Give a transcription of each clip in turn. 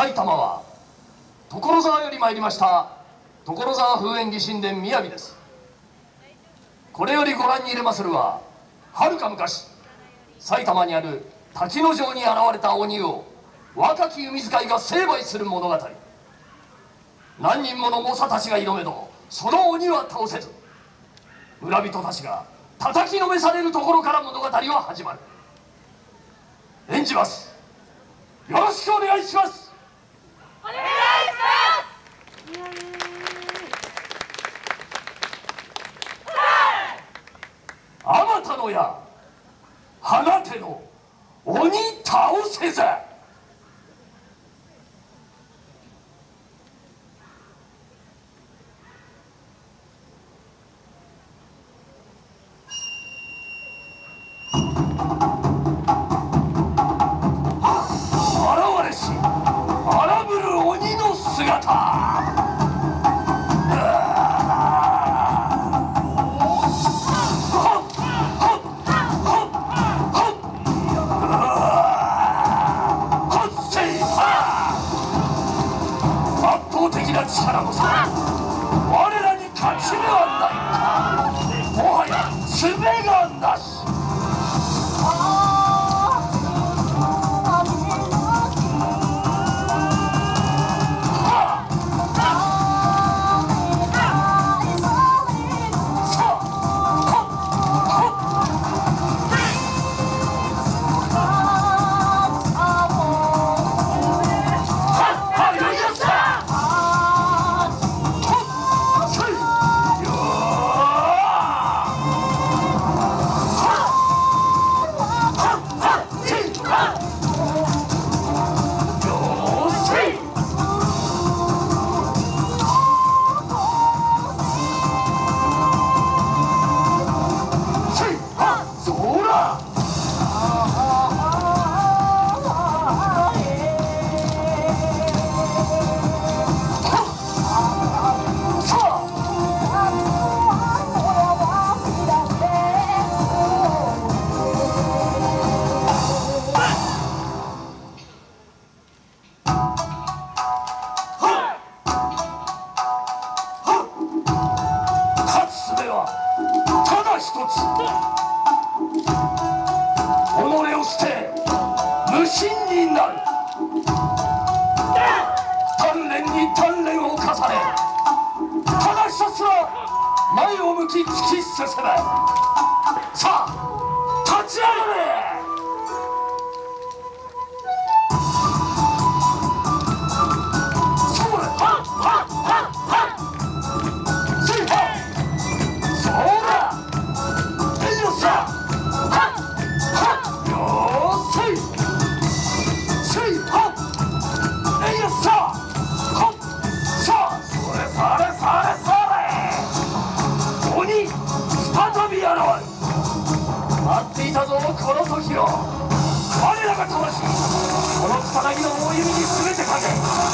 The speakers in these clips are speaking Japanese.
埼玉は所沢より参りました所沢風縁起神殿雅です。これよりご覧に入れまするははるか昔埼玉にある滝野城に現れた鬼を若き弓使いが成敗する物語。何人もの猛者たちが挑めどその鬼は倒せず村人たちが叩きのめされるところから物語は始まる。演じます。よろしくお願いします。あまたのや放ての鬼倒せぜ鬼の鍛錬を重ねただ一つは前を向き突き進めさあ立ち上がれ待っていたぞこの時を。我らが魂。この草薙の大弓に全てかけ。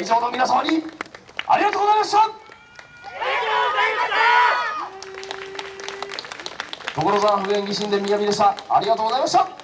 会場の皆様にありがとうございました。所沢不縁義神殿雅でした。ありがとうございました